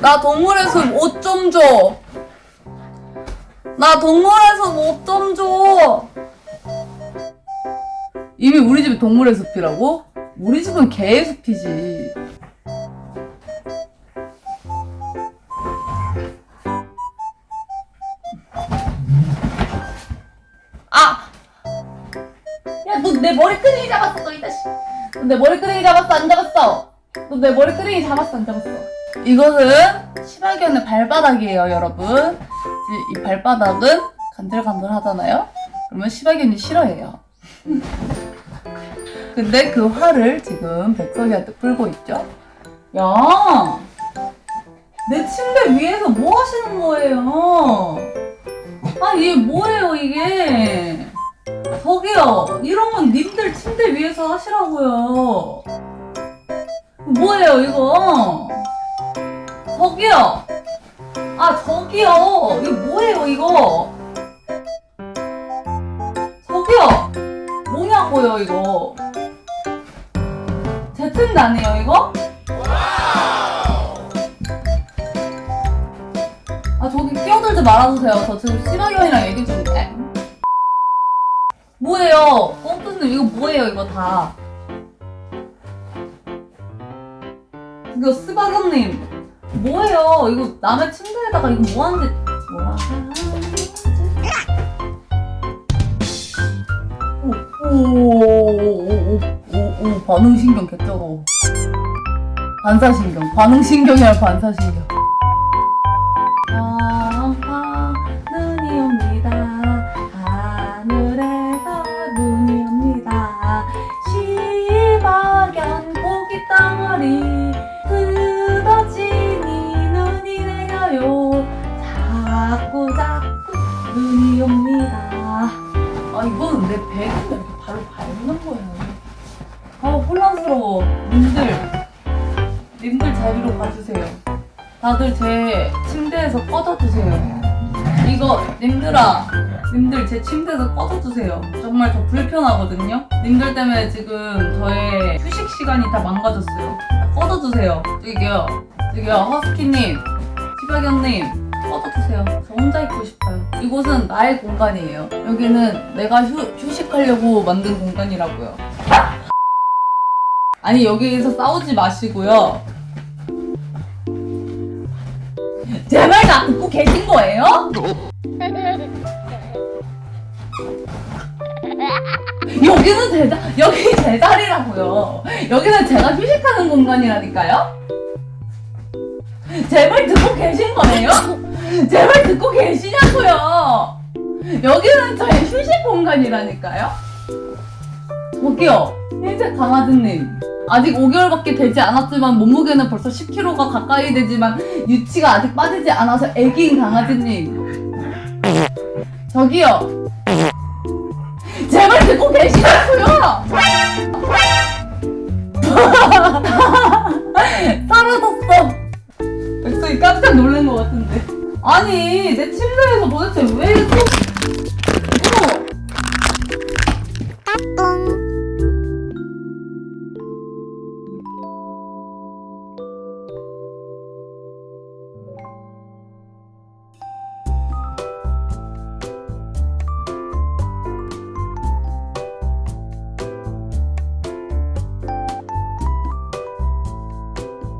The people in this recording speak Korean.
나 동물의 숲 옷 좀 줘. 나 동물의 숲 옷 좀 줘. 이미 우리 집이 동물의 숲이라고? 우리 집은 개의 숲이지. 내 머리끄댕이 잡았어, 너이 자식. 너내 머리끄댕이 잡았어, 안 잡았어? 너 내 머리끄댕이 잡았어, 안 잡았어? 이것은 시바견의 발바닥이에요, 여러분. 이- 이 발바닥은 간질간질 하잖아요? 그러면 시바견이 싫어해요. 근데 그 화를 지금 백설이한테 풀고 있죠? 야! 내 침대 위에서 뭐 하시는 거예요? 아, 이게 뭐예요, 이게? 저기요, 이런 건 님들 침대 위에서 하시라고요. 뭐예요, 이거? 저기요! 아, 저기요! 이거 뭐예요, 이거? 저기요! 뭐냐고요, 이거? 제 침대 아니에요, 이거? 아, 저기 끼어들지 말아주세요. 저 지금 시바견이랑 얘기 중인데. 뭐예요? 꽁트님, 이거 뭐예요, 이거 다? 이거 스바견님, 뭐예요? 이거 남의 침대에다가 이거 뭐 하는지, 뭐 하는지. 오, 오, 오, 오, 오, 오, 반응신경 개쩔어. 반사신경. 반응신경이랑 반사신경. 발로 밟는 거예요. 아 혼란스러워. 님들 님들 자리로 가주세요. 다들 제 침대에서 꺼져주세요. 이거 님들아, 님들 제 침대에서 꺼져주세요. 정말 저 불편하거든요. 님들 때문에 지금 저의 휴식 시간이 다 망가졌어요. 다 꺼져주세요. 저기요, 저기요, 허스키님, 시바견님, 꺼져주세요. 저 혼자 있고 싶어요. 이곳은 나의 공간이에요. 여기는 내가 휴, 휴식하려고 만든 공간이라고요. 아니 여기서 싸우지 마시고요. 제말다 듣고 계신 거예요? 여기는 제 자, 여기 제 자리라고요. 여기는 제가 휴식하는 공간이라니까요. 제말 듣고 계신 거예요? 제말 듣고 계시냐고요. 여기는 저의 휴식 공간이라니까요. 저기요, 흰색 강아지님. 아직 5개월밖에 되지 않았지만 몸무게는 벌써 10kg가 가까이 되지만 유치가 아직 빠지지 않아서 애기인 강아지님. 저기요. 제발 듣고 계시냐고 아니 내 침대에서 도대체 왜 또